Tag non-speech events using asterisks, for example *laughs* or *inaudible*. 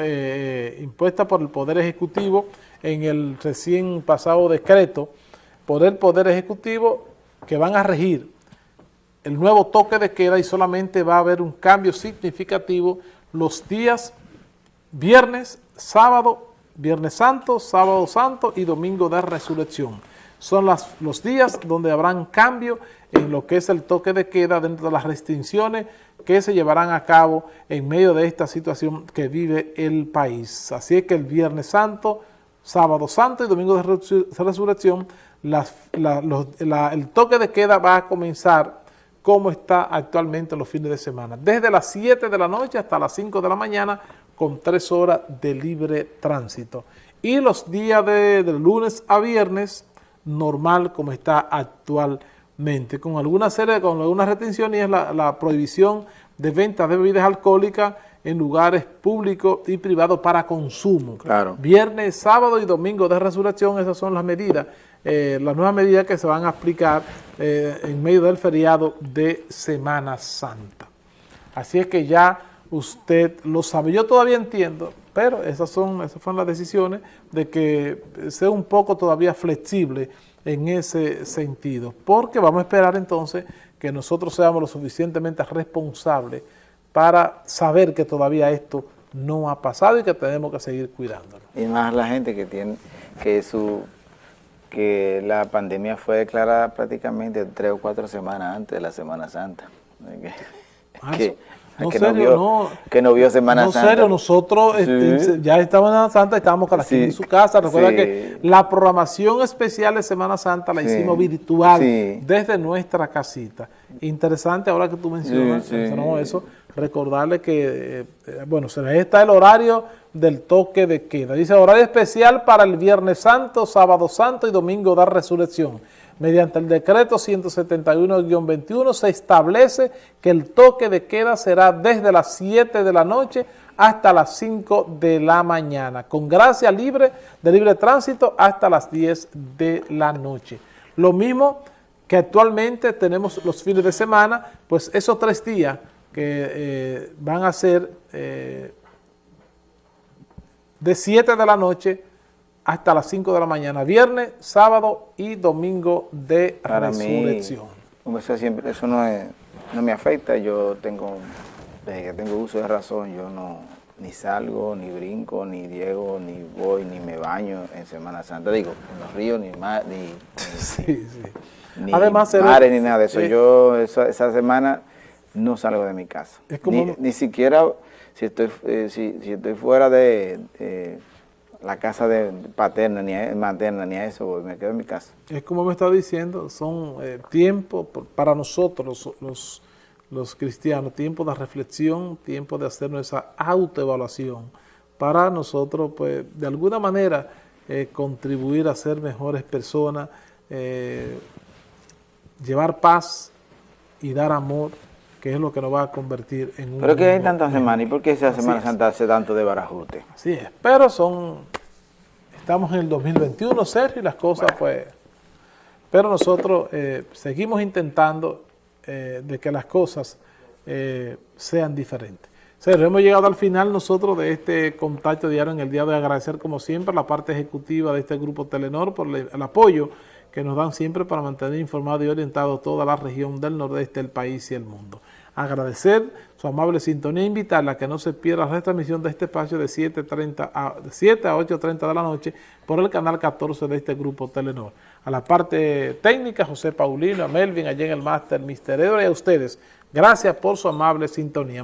eh, impuesta por el Poder Ejecutivo en el recién pasado decreto por el Poder Ejecutivo que van a regir el nuevo toque de queda y solamente va a haber un cambio significativo los días viernes, sábado, viernes santo, sábado santo y domingo de resurrección. Son los días donde habrán cambio en lo que es el toque de queda dentro de las restricciones que se llevarán a cabo en medio de esta situación que vive el país. Así es que el viernes santo, sábado santo y domingo de resurrección, el toque de queda va a comenzar como está actualmente los fines de semana. Desde las 7 de la noche hasta las 5 de la mañana con 3 horas de libre tránsito. Y los días de, lunes a viernes, normal como está actualmente, con alguna serie, con algunas retenciones y es la, la prohibición de venta de bebidas alcohólicas en lugares públicos y privados para consumo. Claro. Viernes, sábado y domingo de resurrección, esas son las medidas, eh, las nuevas medidas que se van a aplicar eh, en medio del feriado de Semana Santa. Así es que ya usted lo sabe. Yo todavía entiendo, pero esas son esas fueron las decisiones de que sea un poco todavía flexible en ese sentido, porque vamos a esperar entonces que nosotros seamos lo suficientemente responsables para saber que todavía esto no ha pasado y que tenemos que seguir cuidándolo. Y más la gente que tiene que su que la pandemia fue declarada prácticamente tres o cuatro semanas antes de la Semana Santa. *laughs* Ah, no, que, serio, no vio, no, que no vio Semana no, Santa. serio, nosotros este, ya estábamos en Semana Santa, estábamos cada quien en su casa. Recuerda que la programación especial de Semana Santa la hicimos virtual desde nuestra casita. Interesante ahora que tú mencionas, eso, recordarle que, eh, bueno, se está el horario del toque de queda. Dice horario especial para el Viernes Santo, Sábado Santo y Domingo de Resurrección. Mediante el decreto 171-21 se establece que el toque de queda será desde las 7 de la noche hasta las 5 de la mañana, con gracia libre de libre tránsito hasta las 10 de la noche. Lo mismo que actualmente tenemos los fines de semana, pues esos tres días que eh, van a ser eh, de 7 de la noche hasta las 5 de la mañana, viernes, sábado y domingo de resurrección. eso, siempre, eso no, no me afecta, yo tengo, desde que tengo uso de razón, yo no ni salgo, ni brinco, ni diego, ni voy, ni me baño en Semana Santa, digo, en los ríos, ni mar, ni, ni, *laughs* Además, mares, ni nada de eso. yo esa, semana no salgo de mi casa, ni, siquiera si estoy, eh, si, si, estoy fuera de la casa de paterna ni materna ni a eso, me quedo en mi casa. Es como me está diciendo, son eh, tiempos para nosotros los, los, cristianos, tiempo de reflexión, tiempo de hacer nuestra autoevaluación, para nosotros pues de alguna manera eh, contribuir a ser mejores personas, eh, llevar paz y dar amor, que es lo que nos va a convertir en un... Pero que hay tantas semanas, ¿y por qué esa Semana Santa hace tanto de barajute? Así es, pero son... Estamos en el 2021, Sergio, y las cosas pues... Pero nosotros eh, seguimos intentando eh, de que las cosas eh, sean diferentes. Sergio, hemos llegado al final nosotros de este contacto diario en el día de agradecer como siempre la parte ejecutiva de este grupo Telenor por el apoyo que nos dan siempre para mantener informado y orientado toda la región del nordeste del país y el mundo. Agradecer su amable sintonía e invitarla a que no se pierda la retransmisión de este espacio de 7, a, 7 a 8.30 de la noche por el canal 14 de este grupo Telenor. A la parte técnica, José Paulino, a Melvin, allá en el máster, Mister Edward y a ustedes. Gracias por su amable sintonía.